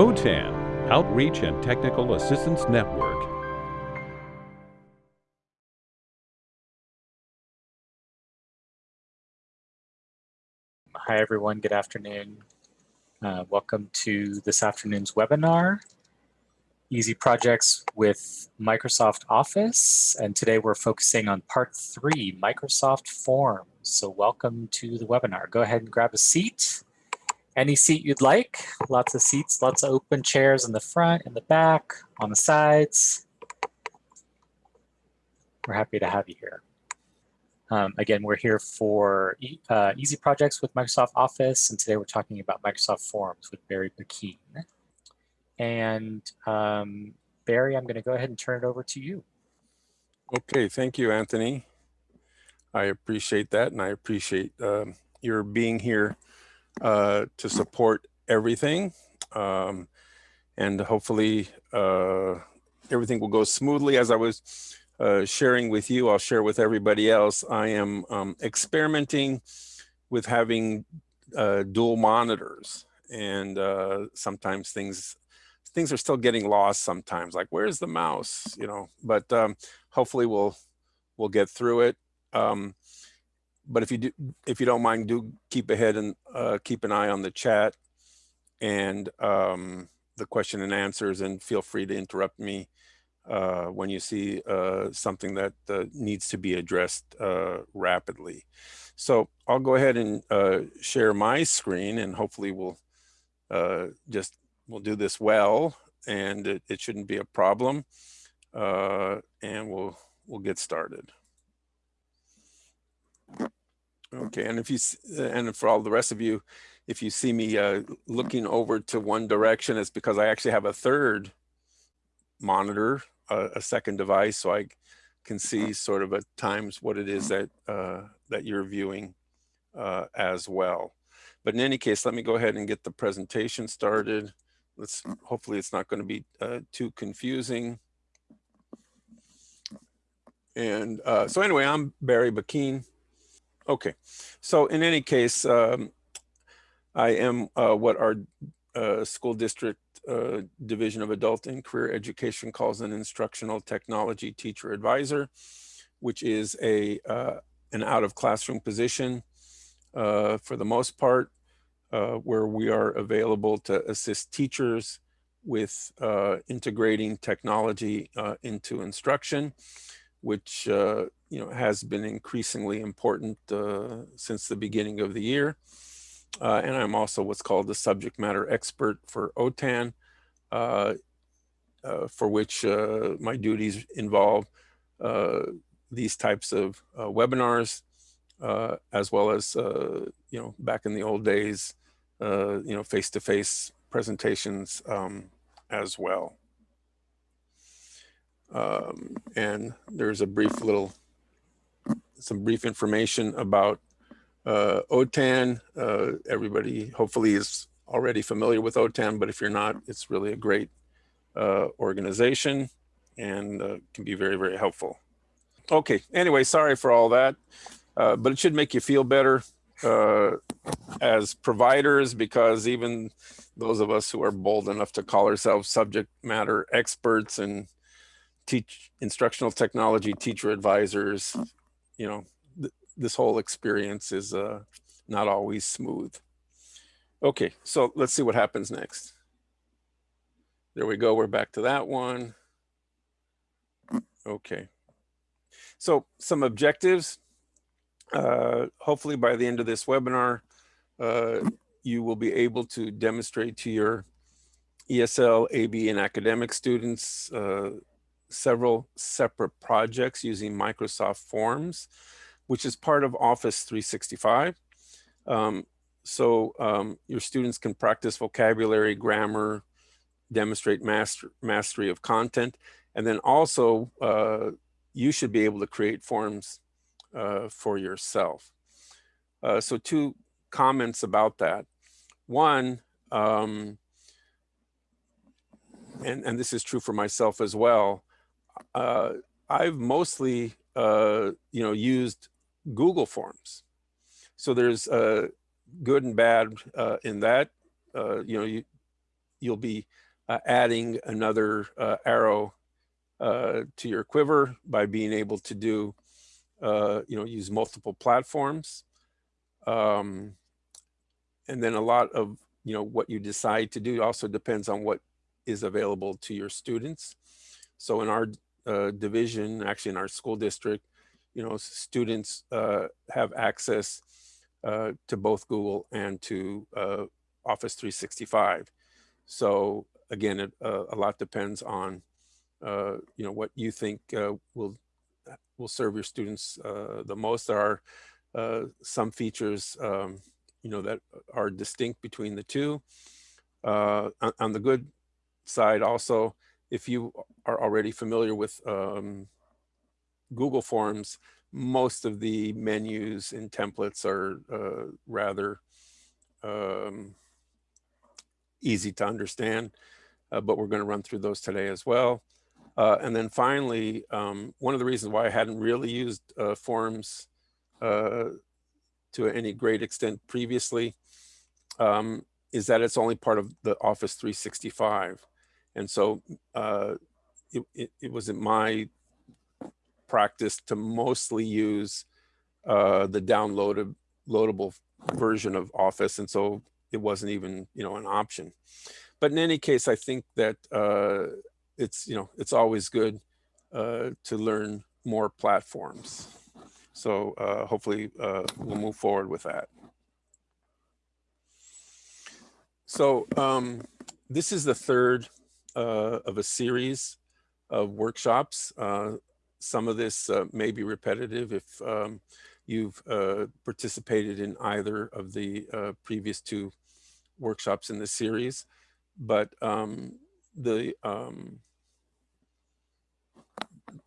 OTAN, Outreach and Technical Assistance Network. Hi, everyone. Good afternoon. Uh, welcome to this afternoon's webinar, Easy Projects with Microsoft Office. And today we're focusing on part three, Microsoft Forms. So welcome to the webinar. Go ahead and grab a seat any seat you'd like. Lots of seats, lots of open chairs in the front, in the back, on the sides. We're happy to have you here. Um, again, we're here for e uh, Easy Projects with Microsoft Office, and today we're talking about Microsoft Forms with Barry Bakin. And um, Barry, I'm going to go ahead and turn it over to you. Okay, thank you, Anthony. I appreciate that, and I appreciate um, your being here uh, to support everything. Um, and hopefully uh, everything will go smoothly. As I was uh, sharing with you, I'll share with everybody else. I am um, experimenting with having uh, dual monitors. And uh, sometimes things things are still getting lost sometimes, like where's the mouse, you know, but um, hopefully we'll we'll get through it. Um, but if you do, if you don't mind, do keep ahead and uh, keep an eye on the chat and um, the question and answers, and feel free to interrupt me uh, when you see uh, something that uh, needs to be addressed uh, rapidly. So I'll go ahead and uh, share my screen, and hopefully we'll just we'll do this well, and it, it shouldn't be a problem, and we'll we'll get started. Okay, and if you and for all the rest of you, if you see me uh, looking over to one direction, it's because I actually have a third monitor, uh, a second device, so I can see sort of at times what it is that uh, that you're viewing uh, as well. But in any case, let me go ahead and get the presentation started. Let's hopefully it's not going to be uh, too confusing. And uh, so anyway, I'm Barry Bakin. Okay, so in any case, um, I am uh, what our uh, school district uh, division of adult and career education calls an instructional technology teacher advisor, which is a uh, an out of classroom position uh, for the most part, uh, where we are available to assist teachers with integrating technology into instruction which uh, you know has been increasingly important uh, since the beginning of the year. Uh, and I'm also what's called the subject matter expert for OTAN, uh, uh, for which uh, my duties involve these types of webinars, as well as you know back in the old days, you know face-to-face -face presentations um, as well. Um, and there's a brief little, some brief information about uh, OTAN. Uh, everybody hopefully is already familiar with OTAN, but if you're not, it's really a great uh, organization and uh, can be very, very helpful. Okay, anyway, sorry for all that, uh, but it should make you feel better uh, as providers because even those of us who are bold enough to call ourselves subject matter experts and teach instructional technology teacher advisors, you know, th this whole experience is uh, not always smooth. Okay, so let's see what happens next. There we go, we're back to that one. Okay, so some objectives. Uh, hopefully by the end of this webinar, uh, you will be able to demonstrate to your ESL, AB, and academic students uh, several separate projects using Microsoft Forms, which is part of Office 365. Um, so um, your students can practice vocabulary, grammar, demonstrate master, mastery of content, and then also uh, you should be able to create forms uh, for yourself. Uh, so two comments about that. One, um, and, and this is true for myself as well, uh, I've mostly, uh, you know, used Google Forms. So there's uh, good and bad uh, in that. Uh, you know, you, you'll be uh, adding another uh, arrow uh, to your quiver by being able to do, uh, you know, use multiple platforms. Um, and then a lot of, you know, what you decide to do also depends on what is available to your students. So in our uh, division, actually in our school district, you know, students uh, have access uh, to both Google and to uh, Office 365. So again, it, uh, a lot depends on, uh, you know, what you think will will serve your students the most. There are some features, um, you know, that are distinct between the two. On the good side also, if you are already familiar with um, Google Forms, most of the menus and templates are uh, rather um, easy to understand, uh, but we're going to run through those today as well. Uh, and then finally, um, one of the reasons why I hadn't really used uh, Forms uh, to any great extent previously um, is that it's only part of the Office 365. And so uh, it, it, it was my practice to mostly use uh, the downloaded loadable version of Office. And so it wasn't even, you know, an option. But in any case, I think that uh, it's, you know, it's always good uh, to learn more platforms. So uh, hopefully uh, we'll move forward with that. So um, this is the third of a series of workshops. Uh, some of this uh, may be repetitive if um, you've uh, participated in either of the uh, previous two workshops in the series, but um, the um,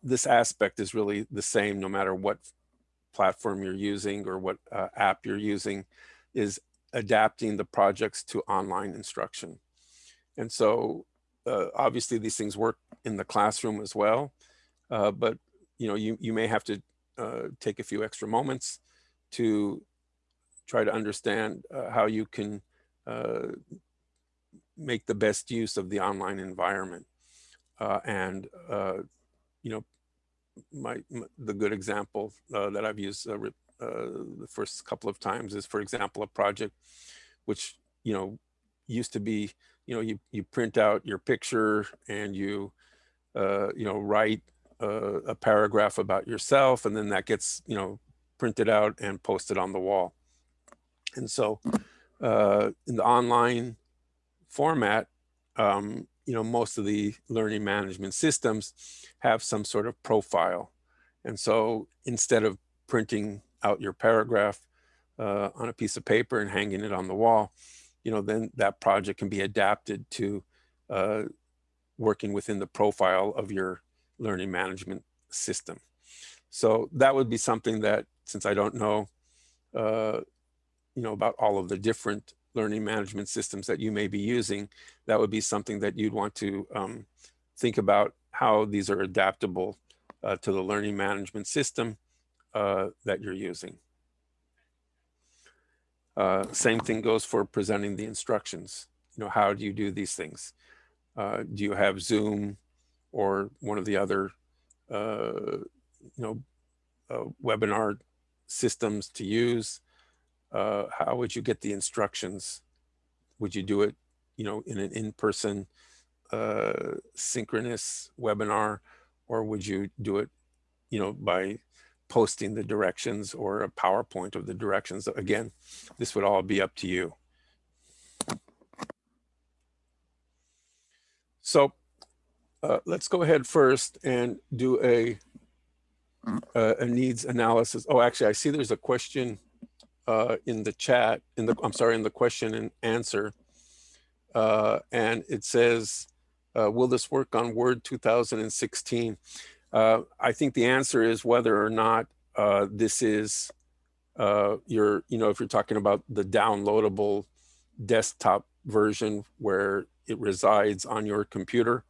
this aspect is really the same no matter what platform you're using or what uh, app you're using is adapting the projects to online instruction. And so uh, obviously these things work in the classroom as well, uh, but you know, you, you may have to uh, take a few extra moments to try to understand uh, how you can uh, make the best use of the online environment. Uh, and, you know, my, my, the good example that I've used the first couple of times is, for example, a project which, you know, used to be, you know, you, you print out your picture and you, you know, write a, a paragraph about yourself and then that gets, you know, printed out and posted on the wall. And so uh, in the online format, um, you know, most of the learning management systems have some sort of profile. And so instead of printing out your paragraph uh, on a piece of paper and hanging it on the wall, you know, then that project can be adapted to uh, working within the profile of your learning management system. So that would be something that, since I don't know, uh, you know, about all of the different learning management systems that you may be using, that would be something that you'd want to um, think about how these are adaptable uh, to the learning management system uh, that you're using. Uh, same thing goes for presenting the instructions. You know, how do you do these things? Uh, do you have Zoom or one of the other, uh, you know, uh, webinar systems to use? Uh, how would you get the instructions? Would you do it, you know, in an in-person uh, synchronous webinar, or would you do it, you know, by posting the directions or a PowerPoint of the directions? Again, this would all be up to you. So uh, let's go ahead first and do a, a needs analysis. Oh, actually, I see there's a question uh, in the chat, in the, I'm sorry, in the question and answer. Uh, and it says, uh, will this work on Word 2016? Uh, I think the answer is whether or not this is your, you know, if you're talking about the downloadable desktop version where it resides on your computer,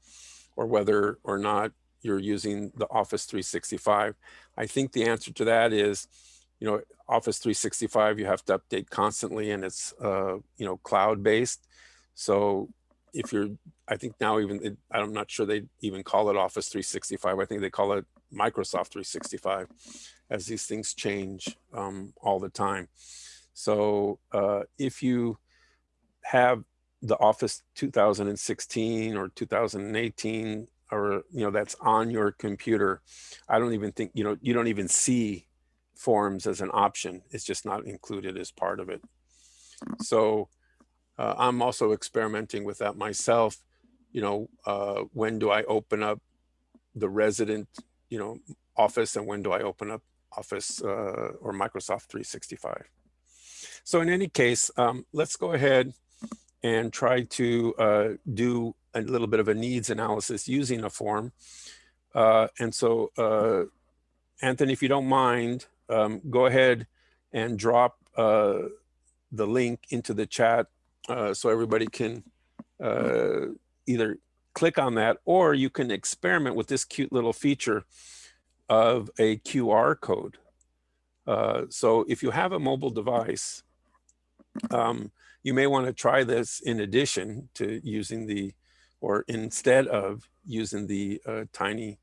or whether or not you're using the Office 365. I think the answer to that is, you know, Office 365, you have to update constantly and it's, uh, you know, cloud-based. So if you're, I think now even, I'm not sure they even call it Office 365. I think they call it Microsoft 365 as these things change um, all the time. So uh, if you have the Office 2016 or 2018 or you know that's on your computer, I don't even think you know you don't even see forms as an option. It's just not included as part of it. So uh, I'm also experimenting with that myself. You know, uh, when do I open up the resident, you know, Office and when do I open up Office uh, or Microsoft 365? So in any case, um, let's go ahead and try to uh, do a little bit of a needs analysis using a form. Uh, and so, uh, Anthony, if you don't mind, um, go ahead and drop the link into the chat uh, so everybody can uh, either click on that or you can experiment with this cute little feature of a QR code. Uh, so if you have a mobile device, um, you may want to try this in addition to using the, or instead of using the uh, tiny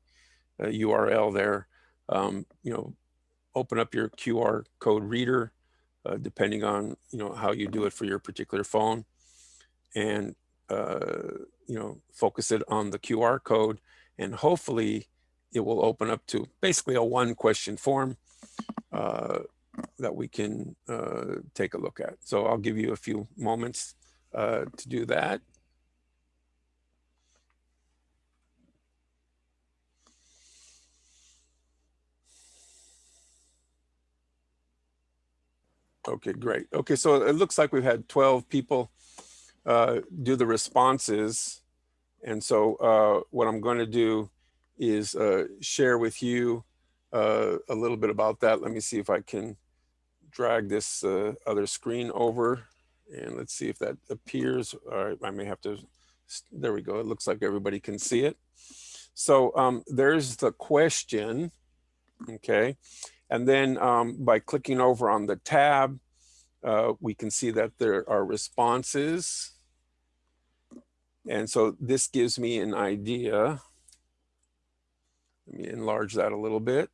uh, URL there, um, you know, open up your QR code reader, uh, depending on, you know, how you do it for your particular phone and, uh, you know, focus it on the QR code and hopefully it will open up to basically a one question form uh, that we can uh, take a look at. So I'll give you a few moments uh, to do that. Okay, great. Okay, so it looks like we've had 12 people uh, do the responses. And so uh, what I'm going to do is uh, share with you uh, a little bit about that. Let me see if I can drag this uh, other screen over and let's see if that appears. All right, I may have to, there we go. It looks like everybody can see it. So um, there's the question, okay? And then um, by clicking over on the tab, uh, we can see that there are responses. And so this gives me an idea. Let me enlarge that a little bit.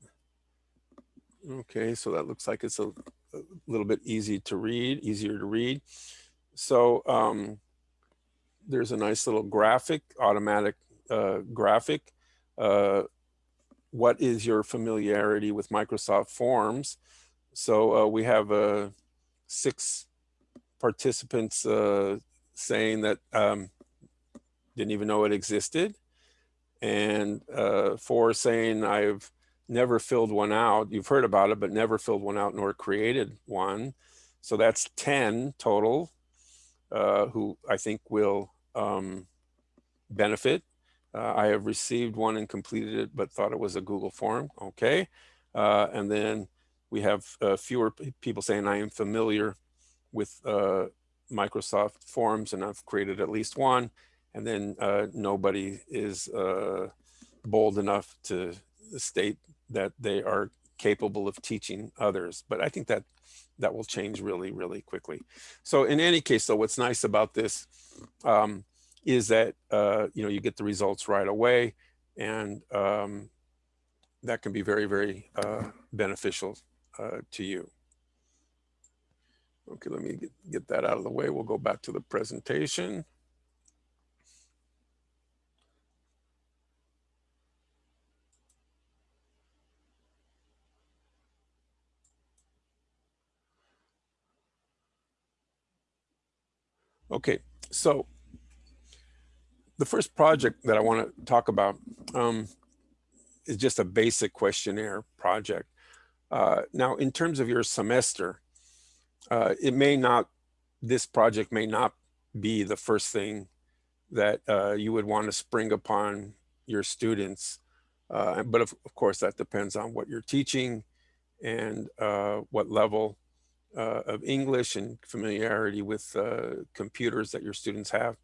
Okay, so that looks like it's a, a little bit easy to read, easier to read. So um, there's a nice little graphic, automatic uh, graphic. Uh, what is your familiarity with Microsoft Forms? So uh, we have uh, six participants uh, saying that um, didn't even know it existed, and uh, four saying I've never filled one out. You've heard about it, but never filled one out nor created one. So that's 10 total uh, who I think will um, benefit. Uh, I have received one and completed it, but thought it was a Google form. Okay. Uh, and then we have uh, fewer people saying I am familiar with uh, Microsoft Forms and I've created at least one. And then uh, nobody is bold enough to state that they are capable of teaching others. But I think that that will change really, really quickly. So in any case, though, what's nice about this um, is that, uh, you know, you get the results right away and um, that can be very, very uh, beneficial uh, to you. Okay, let me get, get that out of the way. We'll go back to the presentation. Okay, so the first project that I want to talk about um, is just a basic questionnaire project. Uh, now, in terms of your semester, uh, it may not, this project may not be the first thing that uh, you would want to spring upon your students. Uh, but of, of, course, that depends on what you're teaching and uh, what level uh, of English and familiarity with computers that your students have.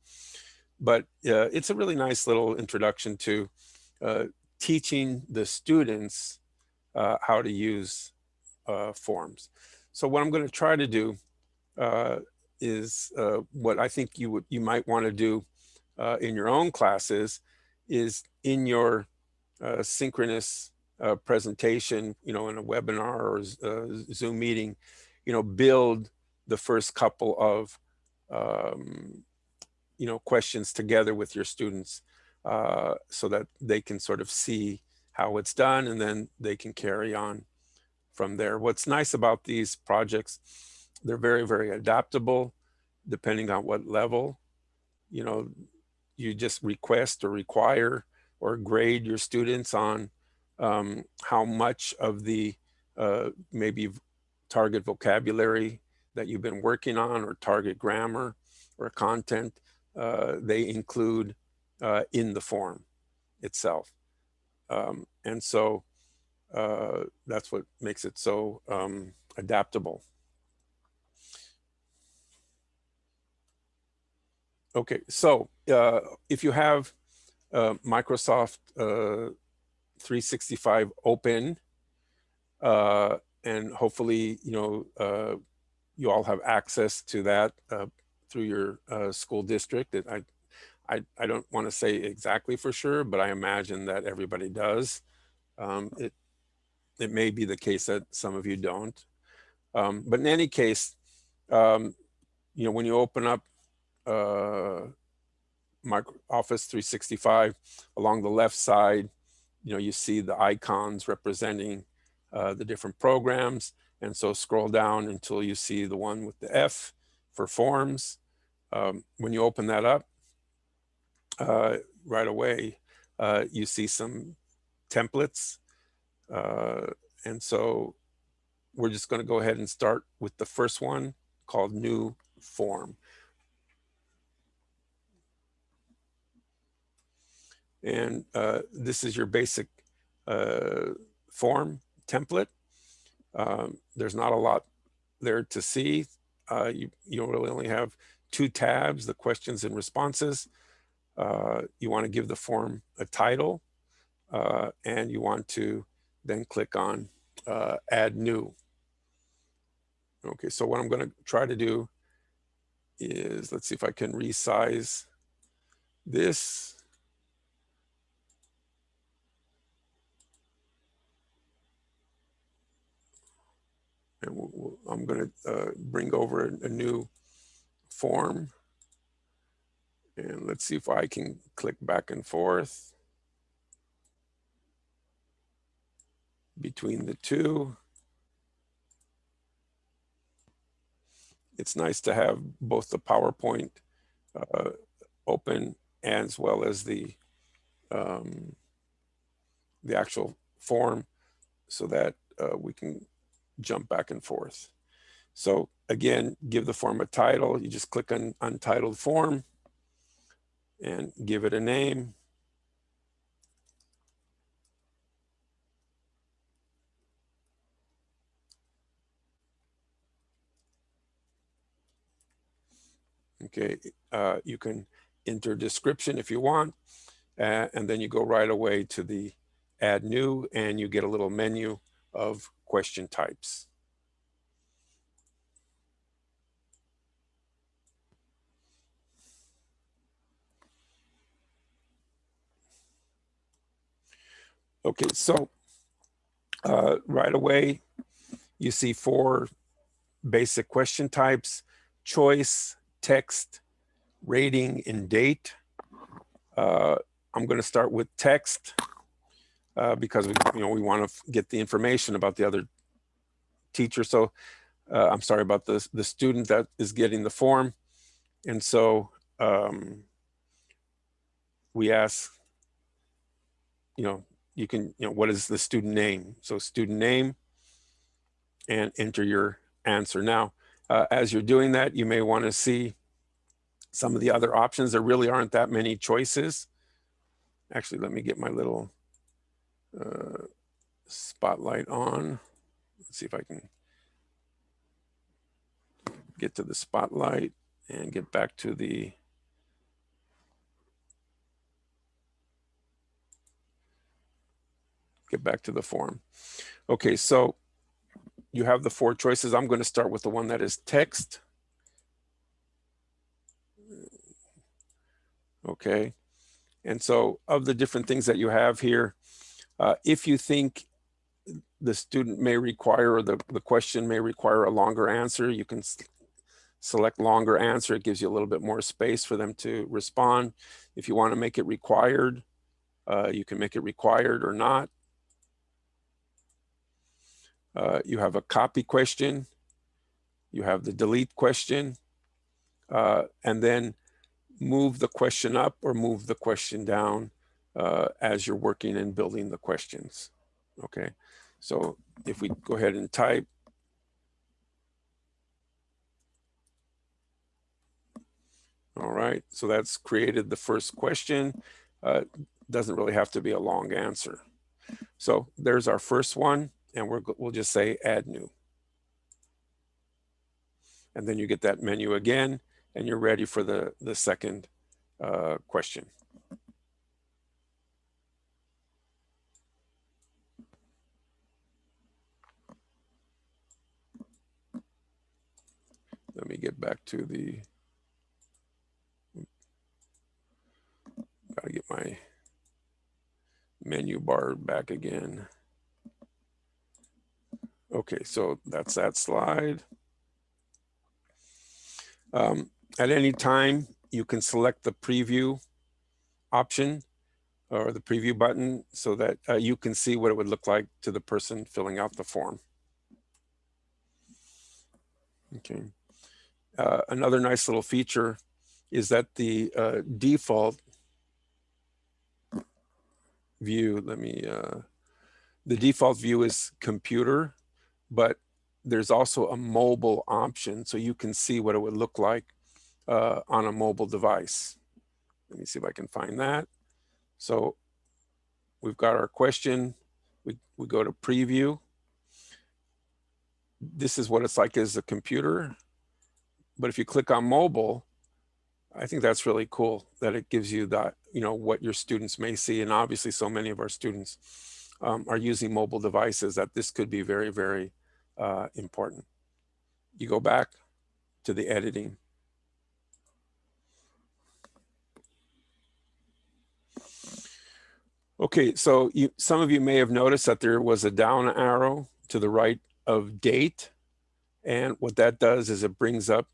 But uh, it's a really nice little introduction to uh, teaching the students uh, how to use uh, forms. So what I'm going to try to do is what I think you would you might want to do uh, in your own classes is in your uh, synchronous uh, presentation, you know, in a webinar or uh, Zoom meeting, you know, build the first couple of, um, you know, questions together with your students uh, so that they can sort of see how it's done and then they can carry on from there. What's nice about these projects, they're very, very adaptable depending on what level, you know, you just request or require or grade your students on um, how much of the uh, maybe target vocabulary that you've been working on or target grammar or content uh, they include uh, in the form itself. Um, and so uh, that's what makes it so um, adaptable. Okay, so uh, if you have uh, Microsoft uh, 365 open, uh, and hopefully, you know, uh, you all have access to that uh, through your uh, school district. I, I, I don't want to say exactly for sure, but I imagine that everybody does. Um, it, it may be the case that some of you don't. Um, but in any case, um, you know, when you open up uh, Office 365 along the left side, you know, you see the icons representing uh, the different programs. And so scroll down until you see the one with the F for forms. Um, when you open that up, uh, right away, uh, you see some templates. Uh, and so we're just going to go ahead and start with the first one called new form. And uh, this is your basic uh, form template. Um, there's not a lot there to see. Uh, you, you really only have two tabs, the questions and responses. Uh, you want to give the form a title uh, and you want to then click on uh, add new. Okay, so what I'm going to try to do is, let's see if I can resize this. and we'll, I'm going to uh, bring over a, a, new form. And let's see if I can click back and forth between the two. It's nice to have both the PowerPoint uh, open as well as the um, the actual form so that uh, we can jump back and forth. So again, give the form a title. You just click on untitled form and give it a name. Okay, uh, you can enter description if you want, uh, and then you go right away to the add new and you get a little menu of question types. Okay, so uh, right away, you see four basic question types, choice, text, rating, and date. Uh, I'm going to start with text uh, because we, you know, we want to get the information about the other teacher. So uh, I'm sorry about the, the student that is getting the form. And so um, we ask, you know, you can, you know, what is the student name? So student name and enter your answer. Now, uh, as you're doing that, you may want to see some of the other options. There really aren't that many choices. Actually, let me get my little uh, spotlight on. Let's see if I can get to the spotlight and get back to the get back to the form. Okay, so you have the four choices. I'm going to start with the one that is text. Okay. And so of the different things that you have here, uh, if you think the student may require or the, the question may require a longer answer, you can select longer answer. It gives you a little bit more space for them to respond. If you want to make it required, uh, you can make it required or not. Uh, you have a copy question. You have the delete question. Uh, and then move the question up or move the question down uh, as you're working and building the questions. Okay, so if we go ahead and type, All right, so that's created the first question. Uh, doesn't really have to be a long answer. So there's our first one, and we're, we'll just say add new. And then you get that menu again, and you're ready for the, the second uh, question. Let me get back to the, gotta get my menu bar back again. Okay, so that's that slide. Um, at any time, you can select the preview option or the preview button so that uh, you can see what it would look like to the person filling out the form. Okay. Uh, another nice little feature is that the uh, default view, let me, uh, the default view is computer, but there's also a mobile option so you can see what it would look like uh, on a mobile device. Let me see if I can find that. So we've got our question. We, we go to preview. This is what it's like as a computer. But if you click on mobile, I think that's really cool that it gives you that, you know, what your students may see. And obviously so many of our students um, are using mobile devices that this could be very, very uh, important. You go back to the editing. Okay, so you, some of you may have noticed that there was a down arrow to the right of date. And what that does is it brings up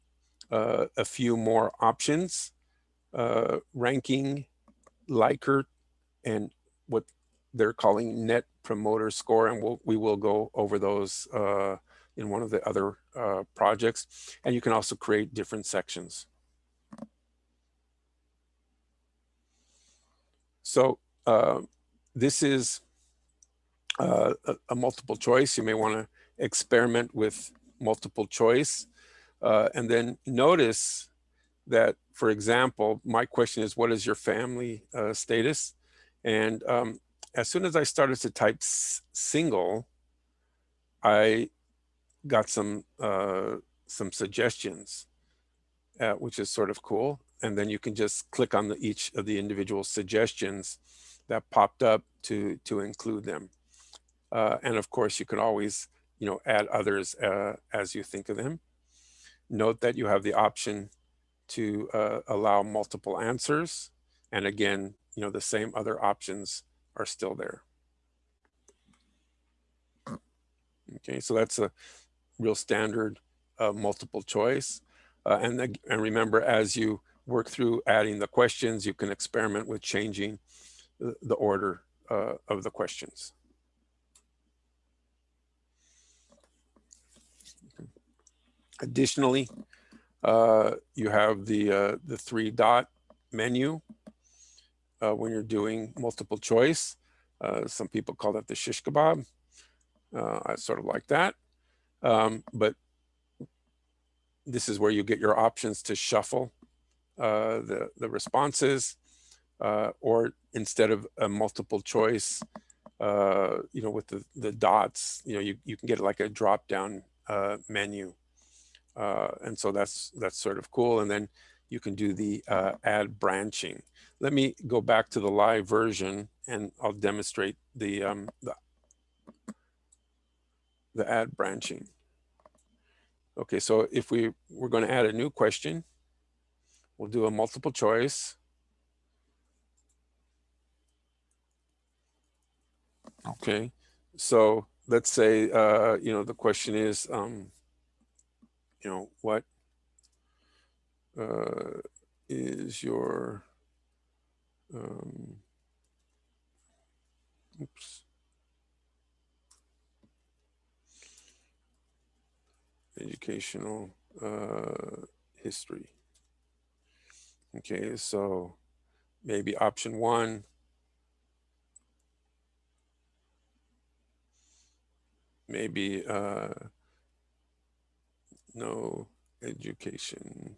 uh, a few more options, uh, ranking, Likert, and what they're calling net promoter score. And we'll, we will go over those uh, in one of the other uh, projects. And you can also create different sections. So uh, this is uh, a, a, multiple choice. You may want to experiment with multiple choice. Uh, and then notice that, for example, my question is, what is your family uh, status? And um, as soon as I started to type single, I got some uh, some suggestions, uh, which is sort of cool. And then you can just click on the, each of the individual suggestions that popped up to to include them. Uh, and of course, you can always you know add others uh, as you think of them. Note that you have the option to uh, allow multiple answers, and again, you know the same other options are still there. Okay, so that's a real standard uh, multiple choice. Uh, and, and remember, as you work through adding the questions, you can experiment with changing the, order uh, of the questions. Additionally, uh, you have the, uh, the three dot menu uh, when you're doing multiple choice. Uh, some people call that the shish kebab. Uh, I sort of like that. Um, but this is where you get your options to shuffle uh, the, the responses uh, or instead of a multiple choice, uh, you know, with the, the dots, you know, you, you can get like a drop down menu. and so that's, that's sort of cool. And then you can do the uh, add branching. Let me go back to the live version and I'll demonstrate the, um, the, the add branching. Okay, so if we we're going to add a new question, we'll do a multiple choice. Okay, so let's say, uh, you know, the question is, um, you know, what uh, is your, um, oops. Educational uh, history. Okay, so maybe option one, maybe uh, no education,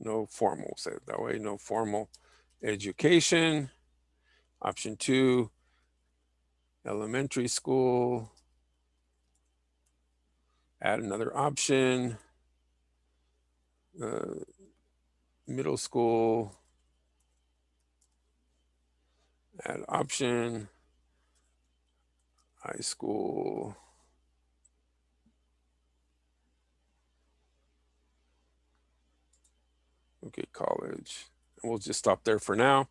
no formal, say it that way, no formal education. Option two, elementary school. Add another option. Uh, middle school. Add option. High school. Okay, college. We'll just stop there for now.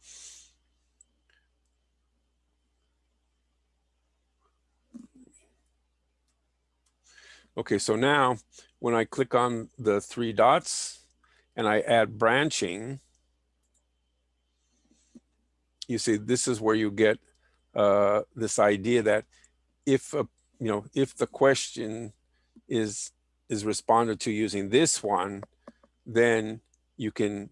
Okay, so now when I click on the three dots and I add branching, you see this is where you get uh, this idea that if a, you know if the question is is responded to using this one, then you can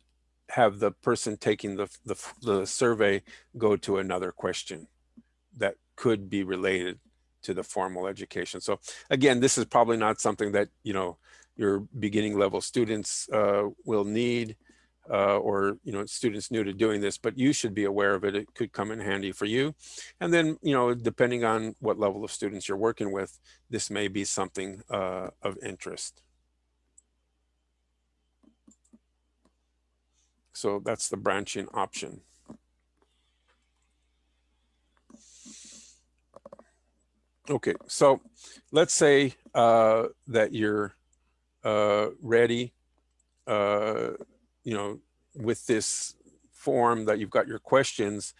have the person taking the, the, the survey go to another question that could be related to the formal education. So again, this is probably not something that, you know, your beginning level students uh, will need uh, or, you know, students new to doing this, but you should be aware of it. It could come in handy for you. And then, you know, depending on what level of students you're working with, this may be something uh, of interest. So that's the branching option. Okay, so let's say uh, that you're uh, ready, uh, you know, with this form that you've got your questions.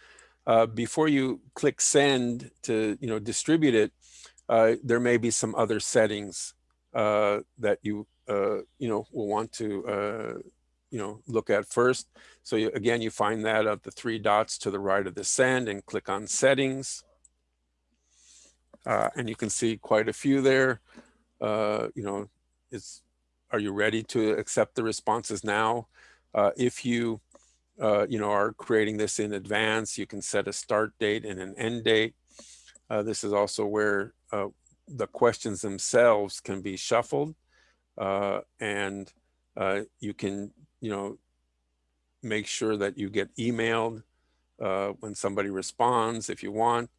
Uh, before you click send to, you know, distribute it, uh, there may be some other settings uh, that you, you know, will want to, you know, look at first. So you, again, you find that at the three dots to the right of the send and click on settings. Uh, and you can see quite a few there. Uh, you know, is are you ready to accept the responses now? Uh, if you, uh, you know, are creating this in advance, you can set a start date and an end date. Uh, this is also where uh, the questions themselves can be shuffled and you can, you know, make sure that you get emailed when somebody responds if you want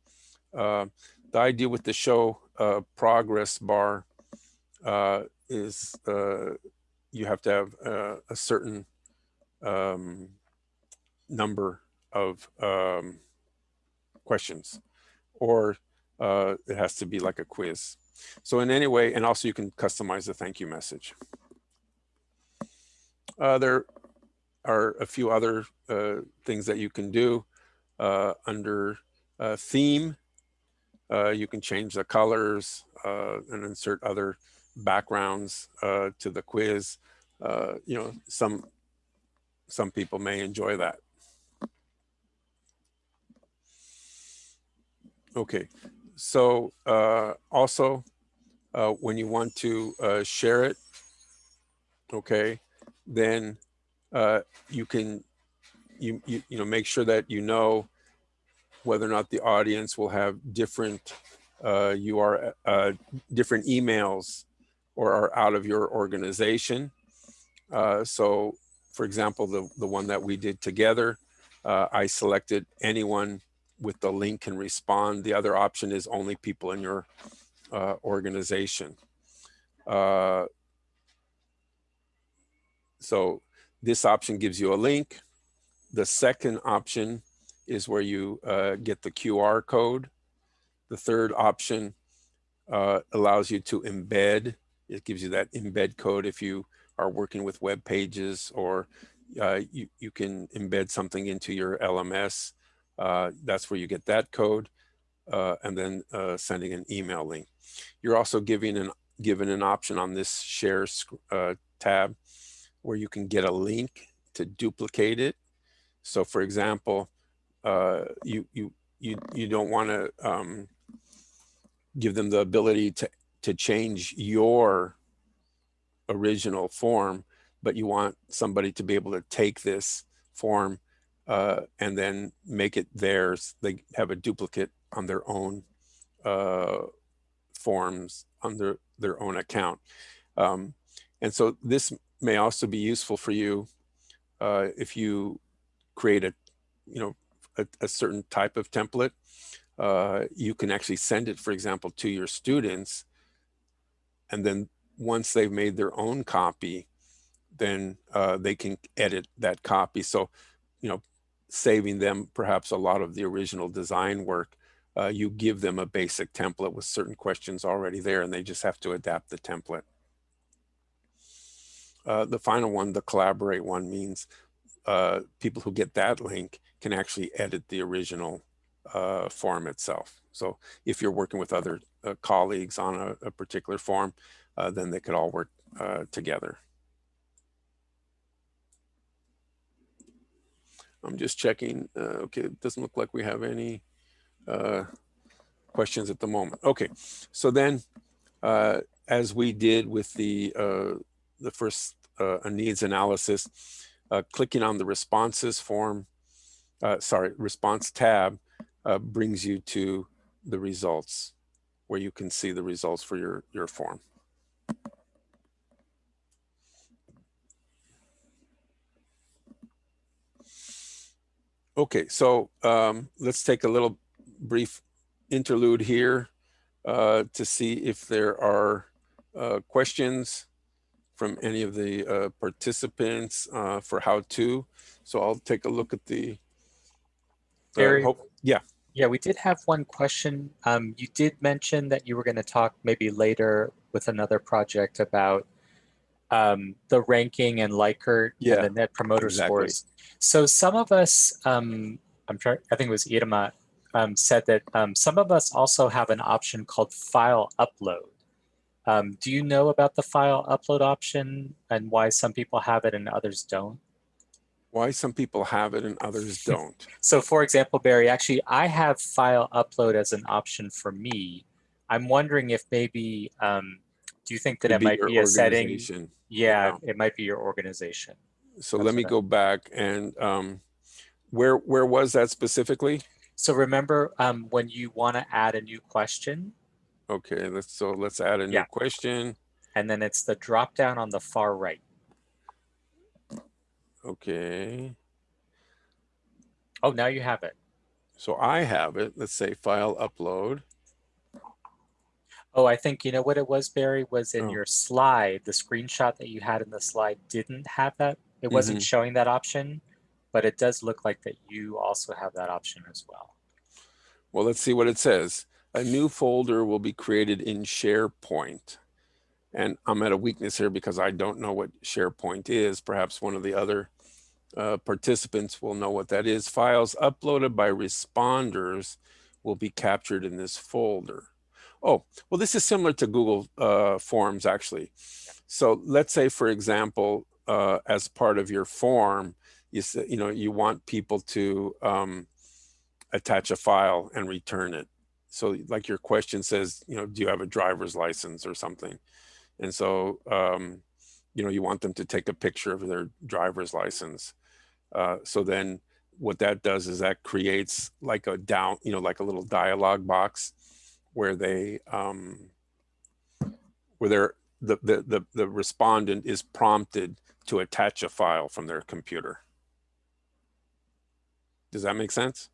the idea with the show uh, progress bar uh, is uh, you have to have uh, a certain um, number of um, questions or uh, it has to be like a quiz. So in any way, and also you can customize the thank you message. Uh, there are a few other things that you can do under theme uh, you can change the colors uh, and insert other backgrounds uh, to the quiz. Uh, you know, some some people may enjoy that. Okay, so uh, also uh, when you want to share it, okay, then you can you, you you know make sure that you know whether or not the audience will have different uh, you are uh, different emails or are out of your organization. Uh, so for example, the, the one that we did together, uh, I selected anyone with the link can respond. The other option is only people in your uh, organization. So this option gives you a link. The second option is where you uh, get the QR code. The third option uh, allows you to embed. It gives you that embed code if you are working with web pages or uh, you, you can embed something into your LMS. Uh, that's where you get that code. uh, and then uh, sending an email link. You're also giving an given an option on this share tab where you can get a link to duplicate it. So for example, uh, you, you, you, you don't want to um, give them the ability to, to change your original form, but you want somebody to be able to take this form uh, and then make it theirs. They have a duplicate on their own uh, forms under their own account. Um, and so this may also be useful for you uh, if you create a, you know, a, a certain type of template. Uh, you can actually send it, for example, to your students. And then once they've made their own copy, then uh, they can edit that copy. So, you know, saving them perhaps a lot of the original design work. Uh, you give them a basic template with certain questions already there and they just have to adapt the template. Uh, the final one, the collaborate one means uh, people who get that link can actually edit the original uh, form itself. So if you're working with other uh, colleagues on a, a particular form, uh, then they could all work together. I'm just checking. Okay, it doesn't look like we have any questions at the moment. Okay, so then as we did with the the first uh, needs analysis, uh, clicking on the responses form, uh, sorry, response tab uh, brings you to the results where you can see the results for your, your form. Okay, so um, let's take a little brief interlude here uh, to see if there are uh, questions from any of the uh, participants uh, for how to. So I'll take a look at the. uh, Barry? hope- yeah, Yeah, we did have one question. Um, you did mention that you were going to talk maybe later with another project about um, the ranking and Likert Yeah, and the net promoter exactly. scores. So some of us, um, I'm trying, I think it was Irma, um, said that um, some of us also have an option called file upload. Um, do you know about the file upload option and why some people have it and others don't? why some people have it and others don't. So for example, Barry, actually I have file upload as an option for me. I'm wondering if maybe, um, do you think that Could it might be a setting? Yeah, it might be your organization. So That's let me go back and um, where where was that specifically? So remember um, when you want to add a new question Okay, let's so let's add a new Yeah. question. and then it's the drop down on the far right. Okay, Oh, now you have it. so I have it. Let's say file upload. Oh, I think you know what it was, Barry, was in Oh. your slide, the screenshot that you had in the slide didn't have that. It wasn't Mm-hmm. showing that option, but it does look like that you also have that option as well. Well, let's see what it says. A new folder will be created in SharePoint. And I'm at a weakness here because I don't know what SharePoint is. Perhaps one of the other uh, participants will know what that is. Files uploaded by responders will be captured in this folder. Oh, well, this is similar to Google uh, Forms, actually. So let's say, for example, uh, as part of your form, you, say, you know, you want people to um, attach a file and return it. So like your question says, you know, do you have a driver's license or something? And so, um, you know, you want them to take a picture of their driver's license. Uh, so then what that does is that creates like a down, you know, like a little dialogue box where they, um, where they're, the, the, the, the respondent is prompted to attach a file from their computer. Does that make sense?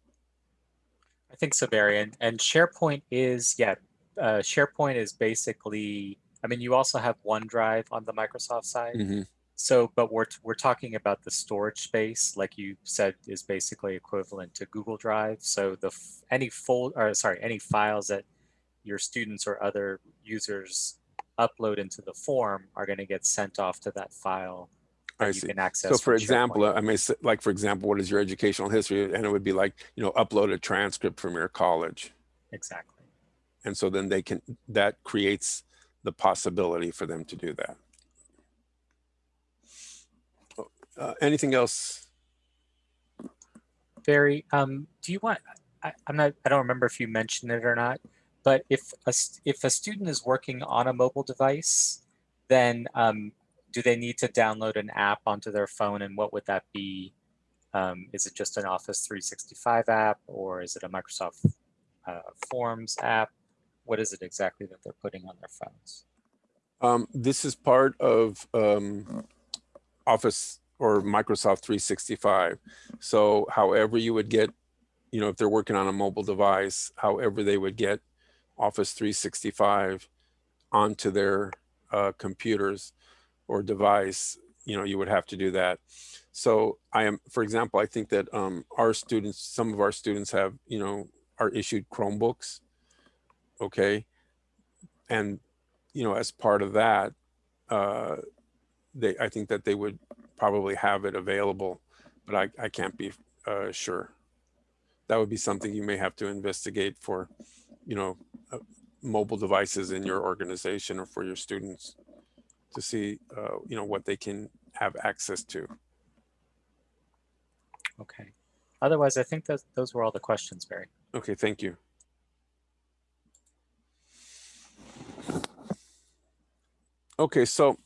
I think so, Barry. And, and SharePoint is, yeah, uh, SharePoint is basically, I mean, you also have OneDrive on the Microsoft side. Mhm. So, but we're, we're talking about the storage space, like you said, is basically equivalent to Google Drive. So the any fold, or sorry, any files that your students or other users upload into the form are going to get sent off to that file I you see. can access. So for example, SharePoint. I may say, like, for example, what is your educational history? And it would be like, you know, upload a transcript from your college. exactly. And so then they can, that creates the possibility for them to do that. Uh, anything else? Barry, um, do you want, I, I'm not, I don't remember if you mentioned it or not, but if a, if a student is working on a mobile device, then um, do they need to download an app onto their phone and what would that be? Um, is it just an Office 365 app or is it a Microsoft uh, Forms app? What is it exactly that they're putting on their phones? Um, this is part of um, Office or Microsoft 365. So however you would get, you know, if they're working on a mobile device, however they would get Office 365 onto their uh, computers or device, you know, you would have to do that. So I am, for example, I think that um, our students, some of our students have, you know, are issued Chromebooks, okay? And, you know, as part of that, uh, they, I think that they would probably have it available, but I, I can't be uh, sure. That would be something you may have to investigate for, you know, uh, mobile devices in your organization or for your students to see, uh, you know, what they can have access to. Okay. Otherwise, I think that those were all the questions, Barry. Okay, thank you. Okay, so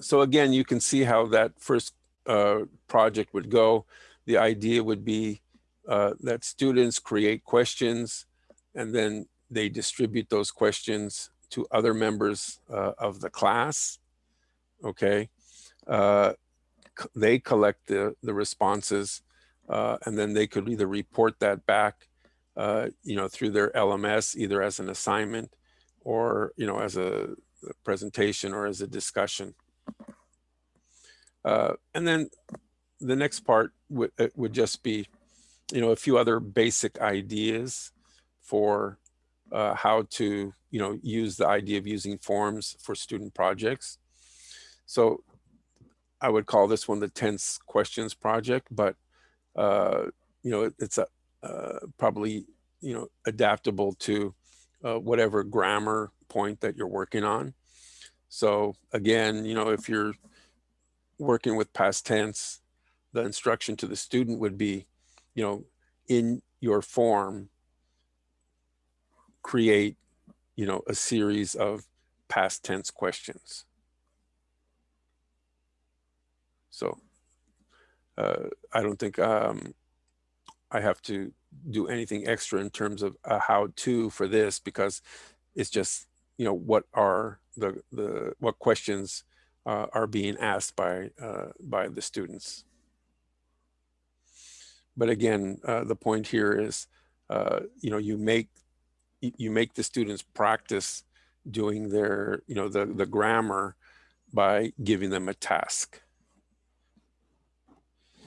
so again, you can see how that first uh, project would go. The idea would be uh, that students create questions and then they distribute those questions to other members uh, of the class. Okay. Uh, they collect the, the responses uh, and then they could either report that back, uh, you know, through their LMS, either as an assignment or, you know, as a presentation or as a discussion. Uh, and then the next part would, uh, would just be, you know, a few other basic ideas for uh, how to, you know, use the idea of using forms for student projects. So I would call this one the tense questions project, but, uh, you know, it, it's a, uh, probably, you know, adaptable to uh, whatever grammar point that you're working on. So again, you know, if you're working with past tense, the instruction to the student would be, you know, in your form, create, you know, a series of past tense questions. So uh, I don't think um, I have to do anything extra in terms of a how to for this because it's just, you know, what are the, the what questions uh, are being asked by uh, by the students. But again, uh, the point here is, uh, you know, you make you make the students practice doing their, you know, the the grammar by giving them a task.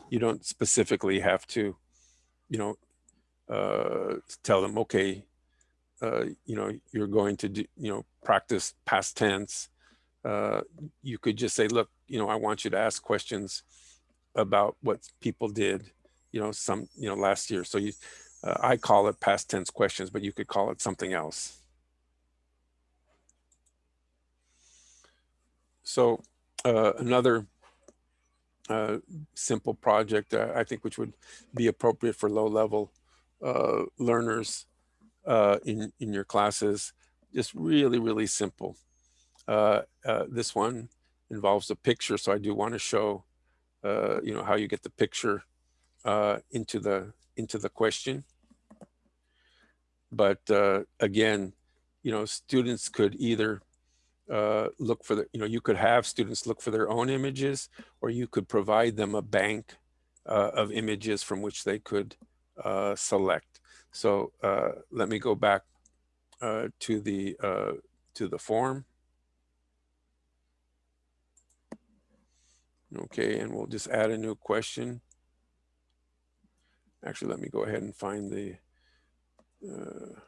You don't specifically have to, you know, uh, tell them, okay, uh, you know, you're going to do, you know, practice past tense uh, you could just say, look, you know, I want you to ask questions about what people did, you know, some, you know, last year. So you, uh, I call it past tense questions, but you could call it something else. So uh, another uh, simple project, uh, I think, which would be appropriate for low level uh, learners uh, in, in your classes, just really, really simple. Uh, uh, this one involves a picture, so I do want to show, you know, how you get the picture into the into the question. But uh, again, you know, students could either uh, look for the, you know, you could have students look for their own images, or you could provide them a bank uh, of images from which they could uh, select. So uh, let me go back to the to the form. Okay, and we'll just add a new question. Actually, let me go ahead and find the, uh,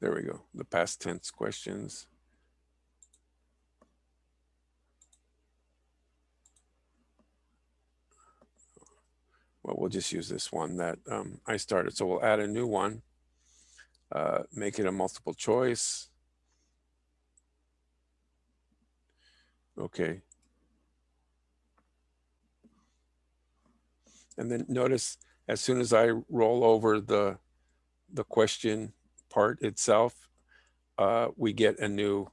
there we go, the past tense questions. well, we'll just use this one that um, I started. So we'll add a new one, uh, make it a multiple choice. Okay. And then notice as soon as I roll over the, the question part itself, uh, we get a new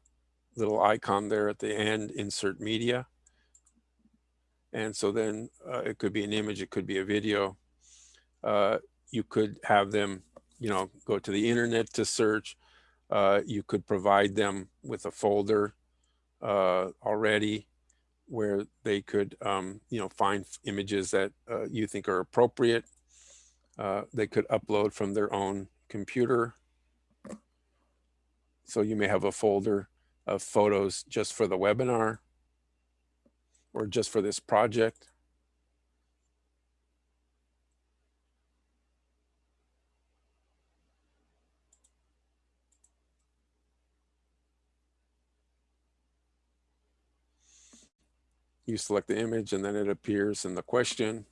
little icon there at the end, insert media. And so then uh, it could be an image, it could be a video. Uh, you could have them, you know, go to the internet to search. Uh, you could provide them with a folder uh, already where they could, um, you know, find images that uh, you think are appropriate. Uh, they could upload from their own computer. So you may have a folder of photos just for the webinar or just for this project. You select the image and then it appears in the question.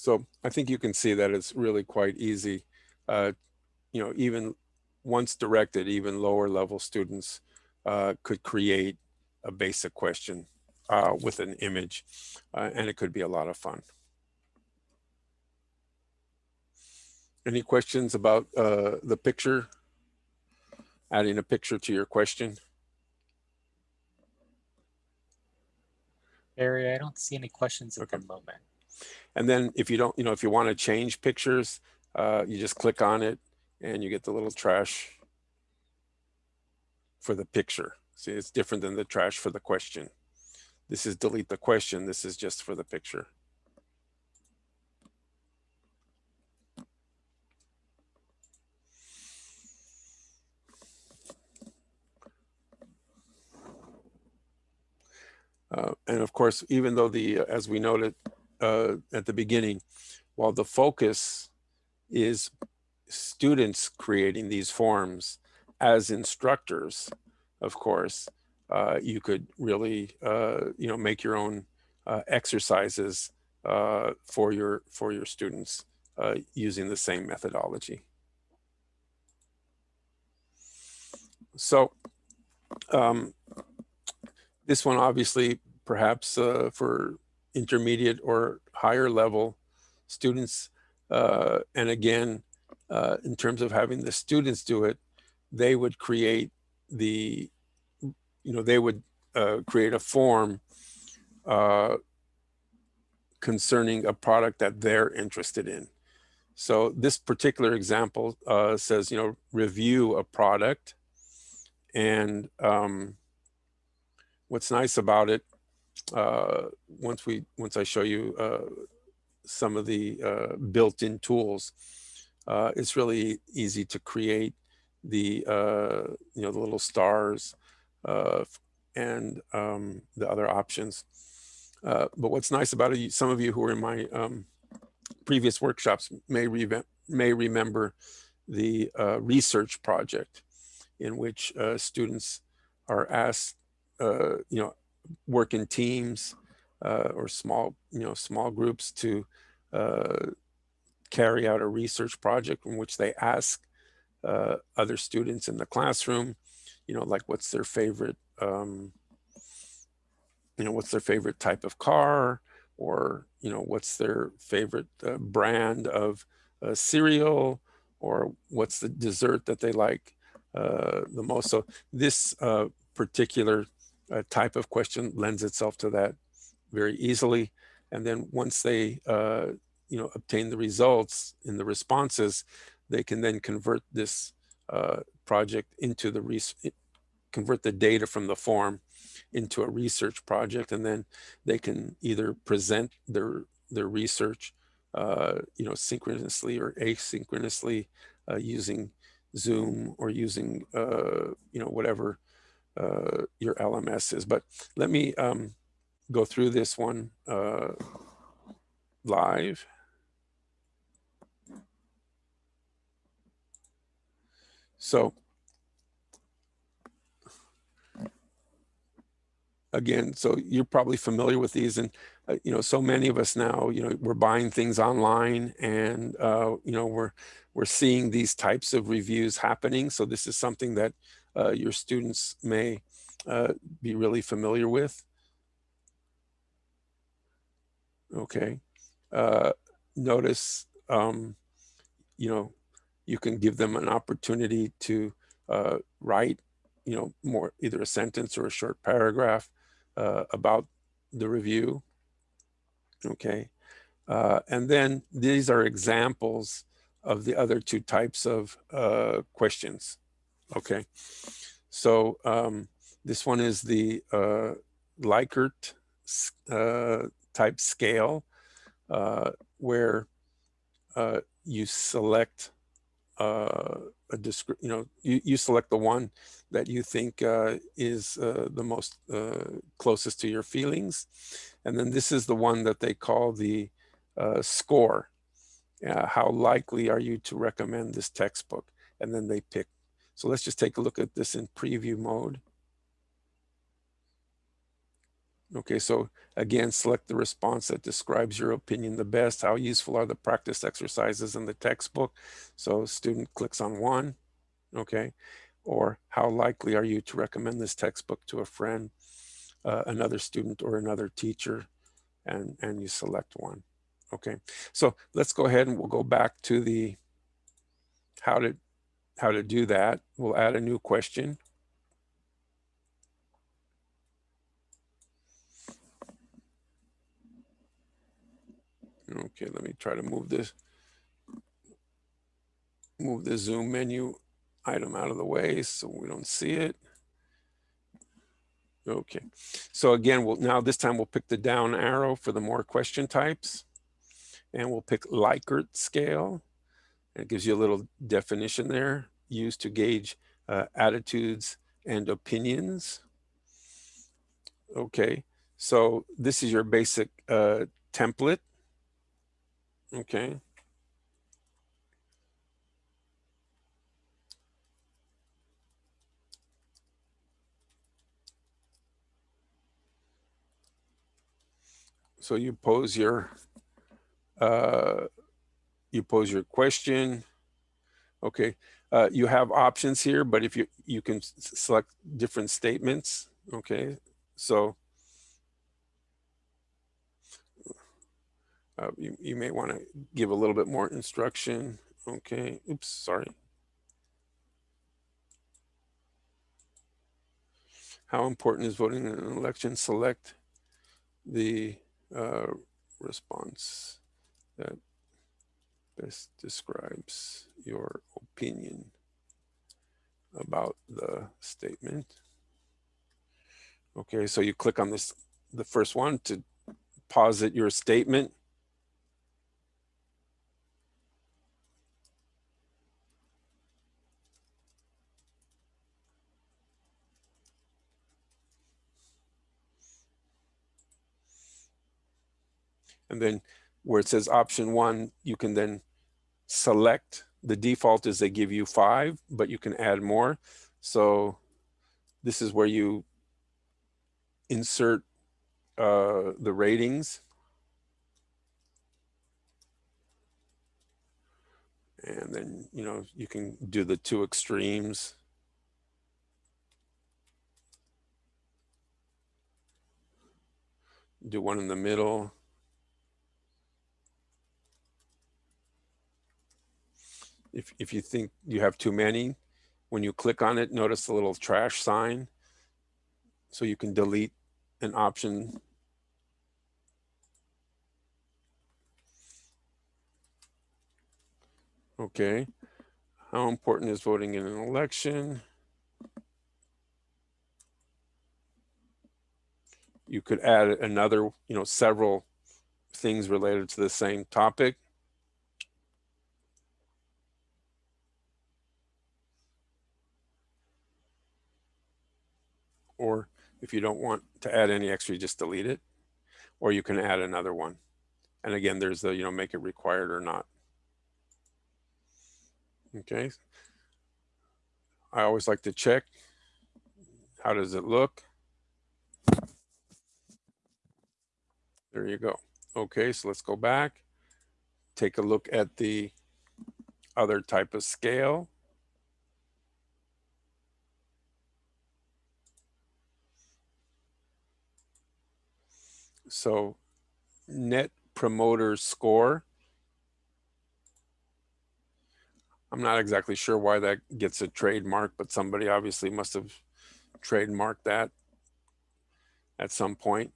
So I think you can see that it's really quite easy. Uh, you know, even once directed, even lower level students uh, could create a basic question uh, with an image, uh, and it could be a lot of fun. Any questions about uh, the picture? Adding a picture to your question? Barry, I don't see any questions at Okay. the moment. And then if you don't, you know, if you want to change pictures, uh, you just click on it and you get the little trash for the picture. See, it's different than the trash for the question. This is delete the question. This is just for the picture. Uh, and of course, even though the, uh, as we noted uh, at the beginning, while the focus is students creating these forms as instructors, of course, uh, you could really, uh, you know, make your own uh, exercises uh, for your for your students uh, using the same methodology. So um, this one obviously perhaps uh, for intermediate or higher level students. Uh, and again, uh, in terms of having the students do it, they would create the, you know, they would uh, create a form uh, concerning a product that they're interested in. So this particular example uh, says, you know, review a product. And um, what's nice about it uh, once we once I show you uh, some of the uh, built-in tools, uh, it's really easy to create the uh, you know the little stars uh, and um, the other options. but what's nice about it, some of you who were in my um, previous workshops may re may remember the research project in which students are asked, you know, work in teams uh, or small, you know, small groups to uh, carry out a research project in which they ask uh, other students in the classroom, you know, like what's their favorite, um, you know, what's their favorite type of car or, you know, what's their favorite uh, brand of uh, cereal or what's the dessert that they like uh, the most. So this particular uh, type of question lends itself to that very easily. And then once they, uh, you know, obtain the results in the responses, they can then convert this uh, project into the, res convert the data from the form into a research project. And then they can either present their, their research, uh, you know, synchronously or asynchronously uh, using Zoom or using, uh, you know, whatever uh, your LMS is. But let me um, go through this one uh, live. So again, so you're probably familiar with these and, uh, you know, so many of us now, you know, we're buying things online and, uh, you know, we're, we're seeing these types of reviews happening. So this is something that uh, your students may uh, be really familiar with. Okay. Uh, notice, um, you know, you can give them an opportunity to uh, write, you know, more either a sentence or a short paragraph uh, about the review. Okay. Uh, and then these are examples of the other two types of questions. Okay. So um, this one is the uh, Likert uh, type scale uh, where uh, you select uh, a you know, you, you select the one that you think uh, is the most closest to your feelings. And then this is the one that they call the score. How likely are you to recommend this textbook? And then they pick. So let's just take a look at this in preview mode. Okay, so again, select the response that describes your opinion the best. How useful are the practice exercises in the textbook? So student clicks on one, okay? Or how likely are you to recommend this textbook to a friend, uh, another student or another teacher? And, and you select one, okay? So let's go ahead and we'll go back to the how to, how to do that. We'll add a new question. Okay, let me try to move this, move the zoom menu item out of the way so we don't see it. Okay, so again, we'll now this time we'll pick the down arrow for the more question types and we'll pick Likert scale. It gives you a little definition there used to gauge uh, attitudes and opinions. Okay, so this is your basic uh, template Okay. So you pose your, uh, you pose your question. Okay. Uh, you have options here, but if you, you can select different statements. Okay. So Uh, you, you may want to give a little bit more instruction. Okay, oops, sorry. How important is voting in an election? Select the uh, response that best describes your opinion about the statement. Okay, so you click on this, the first one to posit your statement. And then where it says option one, you can then select, the default is they give you five, but you can add more. So this is where you insert uh, the ratings. And then, you know, you can do the two extremes. Do one in the middle. If, if you think you have too many, when you click on it, notice the little trash sign. So you can delete an option. Okay. How important is voting in an election? You could add another, you know, several things related to the same topic. Or if you don't want to add any extra, you just delete it. Or you can add another one. And again, there's the, you know, make it required or not. Okay. I always like to check. How does it look? There you go. Okay, so let's go back. Take a look at the other type of scale. So net promoter score. I'm not exactly sure why that gets a trademark, but somebody obviously must have trademarked that at some point.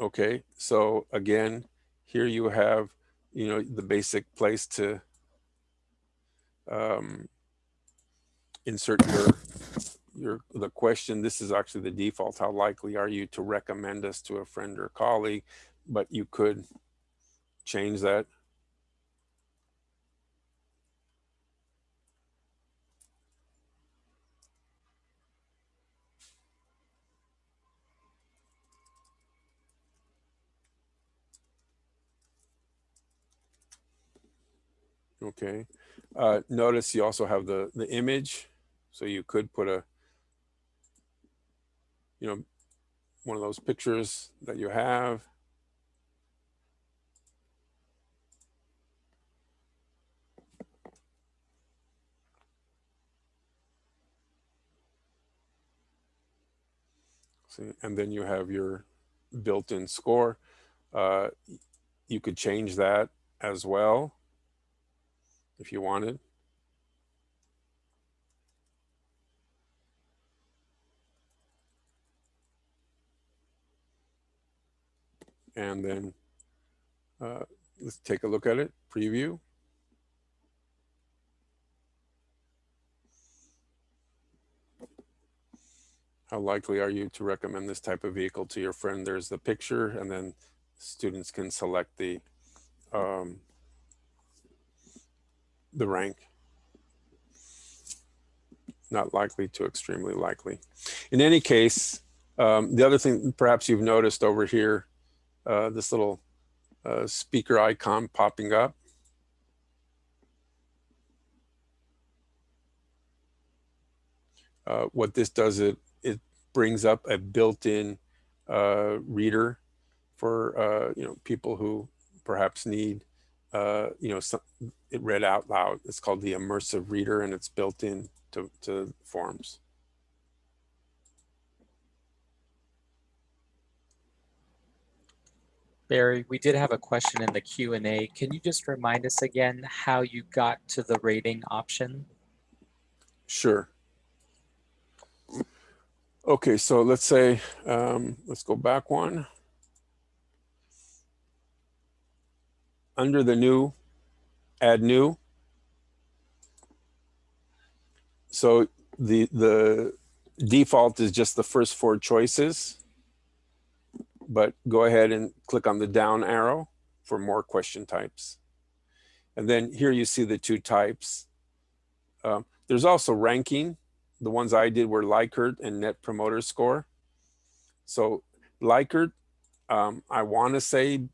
Okay, so again, here you have, you know, the basic place to um, insert your your the question. This is actually the default. How likely are you to recommend us to a friend or colleague? But you could change that. Okay. Uh, notice you also have the, the image. So you could put a, you know, one of those pictures that you have. See, and then you have your built-in score. Uh, you could change that as well if you wanted. And then uh, let's take a look at it, preview. How likely are you to recommend this type of vehicle to your friend? There's the picture and then students can select the um, the rank. Not likely to extremely likely. In any case, um, the other thing perhaps you've noticed over here, uh, this little uh, speaker icon popping up. Uh, what this does, it, it brings up a built-in uh, reader for uh, you know people who perhaps need you know, some, it read out loud. It's called the immersive reader and it's built in to, to forms. Barry, we did have a question in the Q&A. Can you just remind us again how you got to the rating option? Sure. Okay, so let's say, um, let's go back one. under the new, add new. So the, the default is just the first four choices, but go ahead and click on the down arrow for more question types. And then here you see the two types. Um, there's also ranking. The ones I did were Likert and Net Promoter Score. So Likert, um, I want to say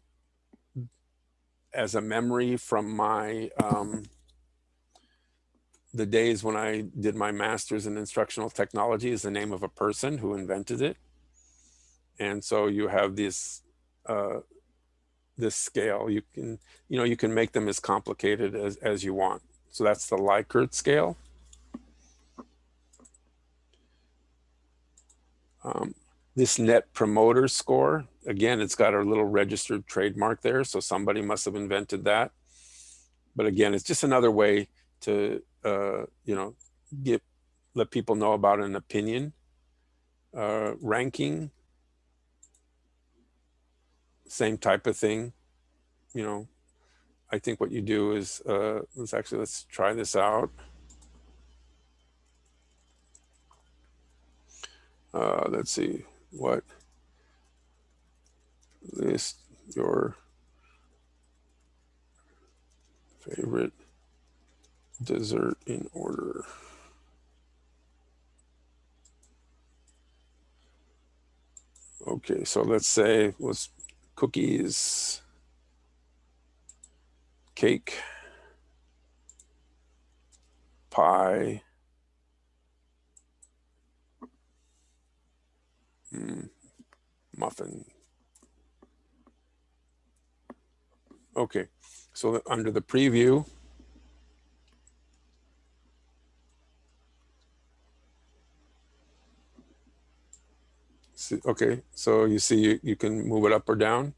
as a memory from my um, the days when I did my master's in instructional technology is the name of a person who invented it. And so you have this uh, this scale. You can you know you can make them as complicated as as you want. So that's the Likert scale. Um, this net promoter score, again, it's got a little registered trademark there. So somebody must have invented that. But again, it's just another way to, uh, you know, get, let people know about an opinion. Uh, ranking, same type of thing, you know, I think what you do is, uh, let's actually, let's try this out. Uh, let's see what list your favorite dessert in order. Okay, so let's say was cookies, cake, pie, mm, muffin. Okay, so under the preview, See, okay, so you see you, you can move it up or down.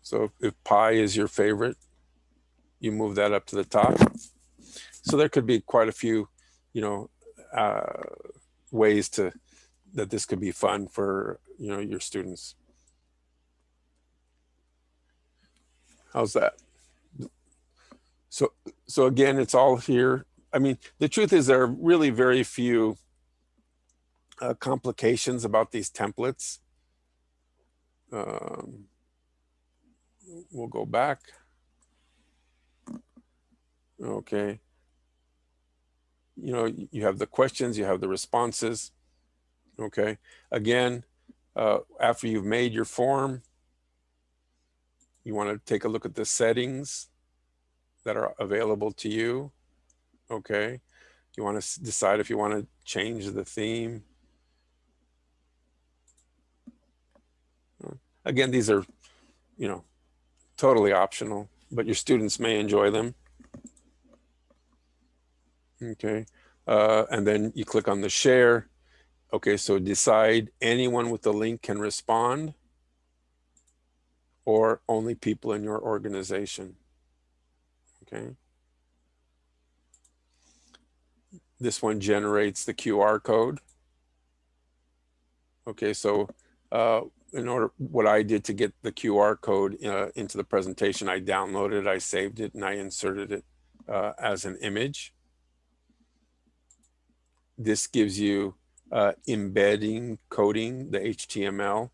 So if pie is your favorite, you move that up to the top. So there could be quite a few, you know, uh, ways to that this could be fun for, you know, your students. How's that? So, so again, it's all here I mean, the truth is there are really very few uh, complications about these templates. Um, we'll go back. Okay. You know, you have the questions, you have the responses. Okay. Again, uh, after you've made your form, you want to take a look at the settings that are available to you. Okay. You want to decide if you want to change the theme. Again, these are, you know, totally optional, but your students may enjoy them. Okay. Uh, and then you click on the share. Okay, so decide anyone with the link can respond or only people in your organization. Okay. This one generates the QR code. Okay, so uh, in order, what I did to get the QR code uh, into the presentation, I downloaded I saved it, and I inserted it uh, as an image. This gives you uh, embedding coding, the HTML.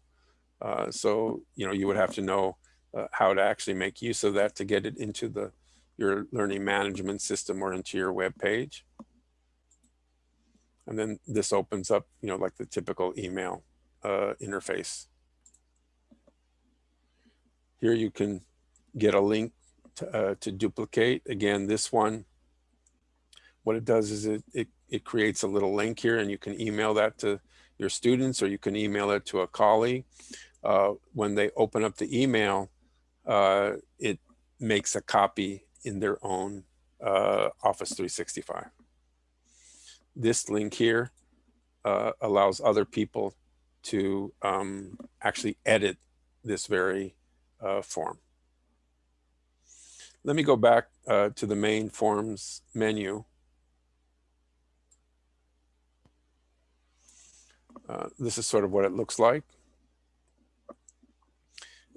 Uh, so, you know, you would have to know uh, how to actually make use of that to get it into the your learning management system or into your web page. And then this opens up, you know, like the typical email uh, interface. Here you can get a link to, uh, to duplicate. Again, this one, what it does is it, it, it creates a little link here and you can email that to your students or you can email it to a colleague. Uh, when they open up the email, uh, it makes a copy in their own uh, Office 365 this link here uh, allows other people to um, actually edit this very uh, form. Let me go back uh, to the main forms menu. Uh, this is sort of what it looks like.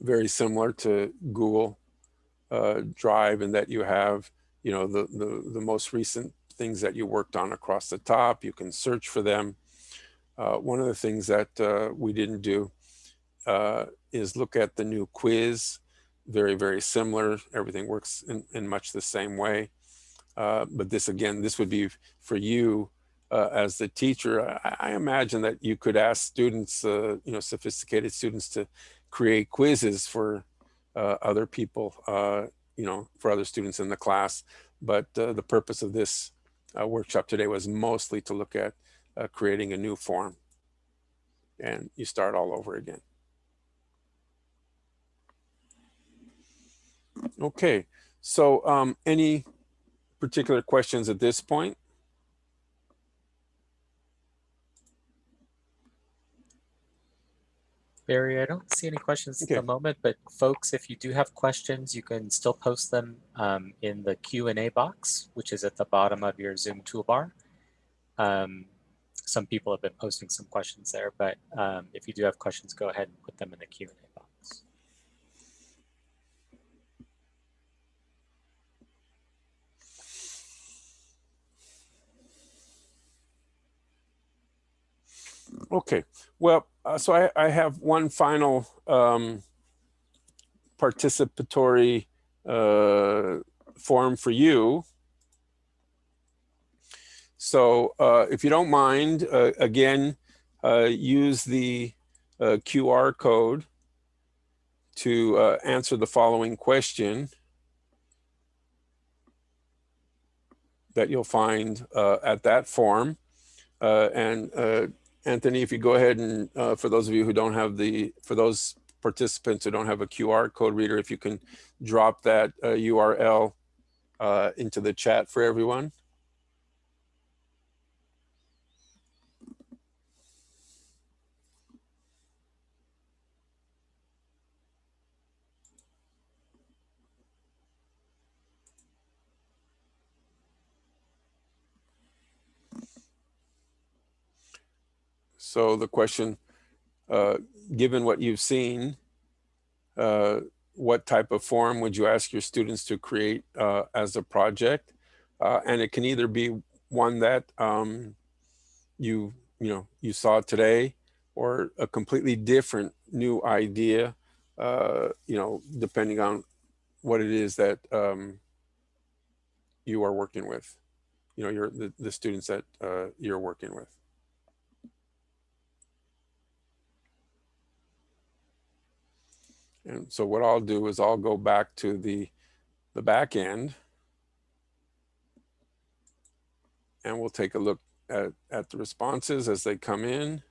Very similar to Google uh, Drive in that you have, you know, the, the, the most recent things that you worked on across the top. You can search for them. Uh, one of the things that uh, we didn't do uh, is look at the new quiz. Very, very similar. Everything works in, in much the same way. Uh, but this, again, this would be for you uh, as the teacher. I, I, imagine that you could ask students, uh, you know, sophisticated students to create quizzes for other people, you know, for other students in the class. But the purpose of this uh, workshop today was mostly to look at uh, creating a new form and you start all over again. Okay, so um, any particular questions at this point? Barry, I don't see any questions okay. at the moment, but folks, if you do have questions, you can still post them um, in the Q&A box, which is at the bottom of your Zoom toolbar. Um, some people have been posting some questions there, but um, if you do have questions, go ahead and put them in the Q&A box. Okay, well, uh, so I, I have one final um, participatory uh, form for you. So uh, if you don't mind, uh, again, uh, use the uh, QR code to uh, answer the following question that you'll find uh, at that form. Uh, and uh, Anthony, if you go ahead and uh, for those of you who don't have the, for those participants who don't have a QR code reader, if you can drop that URL uh, into the chat for everyone. So the question, uh, given what you've seen, uh, what type of form would you ask your students to create uh, as a project? Uh, and it can either be one that um, you, you know, you saw today or a completely different new idea, uh, you know, depending on what it is that um, you are working with, you know, your the, the students that uh, you're working with. And so what I'll do is I'll go back to the, the back end and we'll take a look at, at the responses as they come in.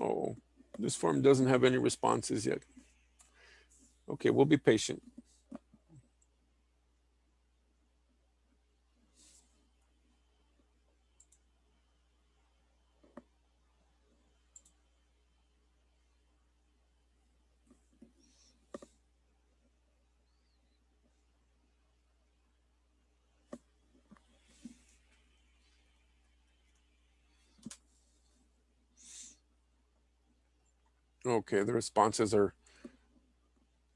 Oh, this form doesn't have any responses yet. Okay, we'll be patient. Okay, the responses are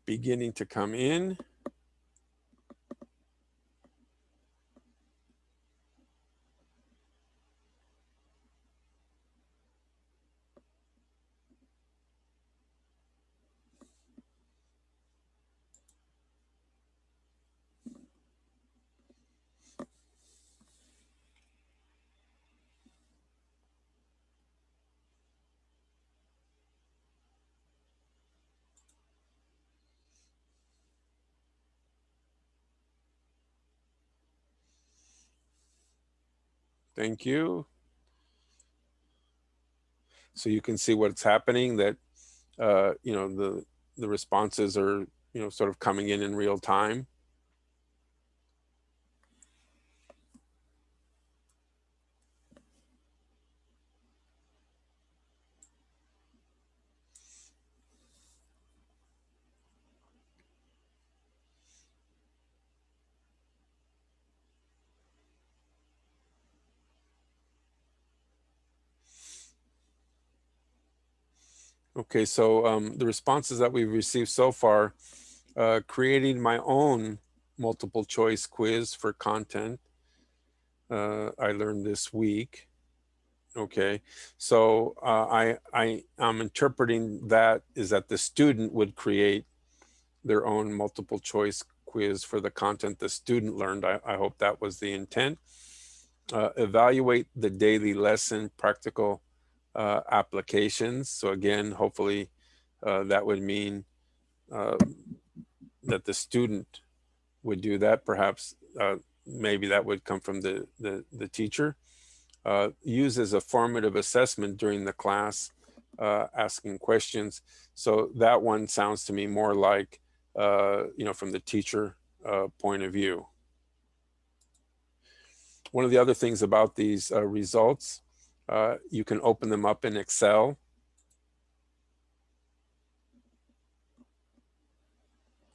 beginning to come in. Thank you. So you can see what's happening that, uh, you know, the, the responses are, you know, sort of coming in in real time. Okay, so um, the responses that we've received so far, uh, creating my own multiple choice quiz for content. Uh, I learned this week. Okay, so uh, I, I, I'm interpreting that is that the student would create their own multiple choice quiz for the content the student learned. I, I hope that was the intent. Uh, evaluate the daily lesson practical uh, applications. So again, hopefully uh, that would mean uh, that the student would do that. Perhaps uh, maybe that would come from the, the, the teacher. Uh, use as a formative assessment during the class, uh, asking questions. So that one sounds to me more like, you know, from the teacher point of view. One of the other things about these results uh, you can open them up in Excel.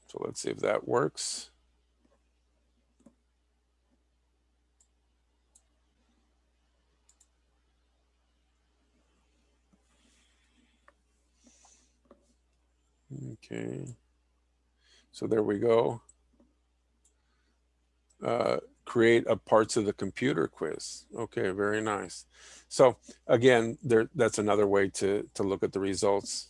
So let's see if that works. Okay, so there we go. Uh, create a parts of the computer quiz. Okay, very nice. So again, there that's another way to, to look at the results.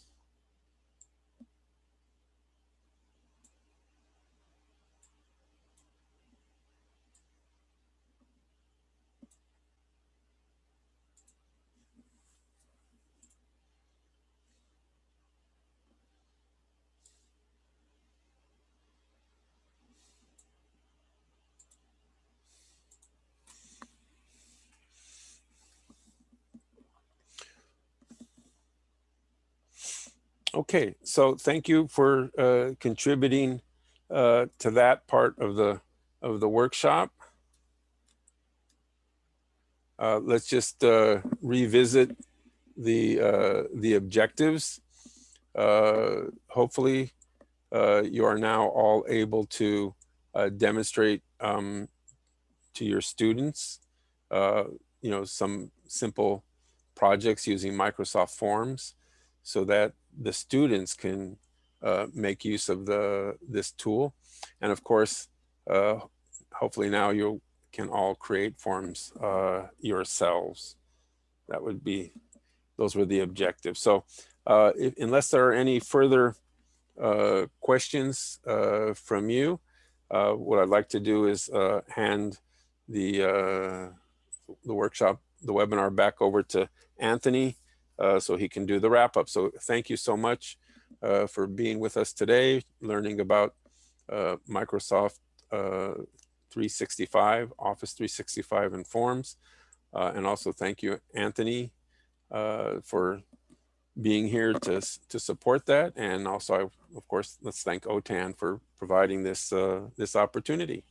Okay, so thank you for uh, contributing uh, to that part of the of the workshop. Uh, let's just uh, revisit the uh, the objectives. Uh, hopefully, you are now all able to demonstrate um, to your students, you know, some simple projects using Microsoft Forms so that the students can uh, make use of the this tool. And of course, uh, hopefully now you can all create forms uh, yourselves. That would be, those were the objectives. So uh, if, unless there are any further uh, questions uh, from you, what I'd like to do is hand the, the workshop, the webinar back over to Anthony uh, so he can do the wrap up. So thank you so much uh, for being with us today, learning about uh, Microsoft uh, 365, Office 365 and Forms. And also thank you, Anthony, for being here to, to support that. And also, I, of course, let's thank OTAN for providing this, this opportunity.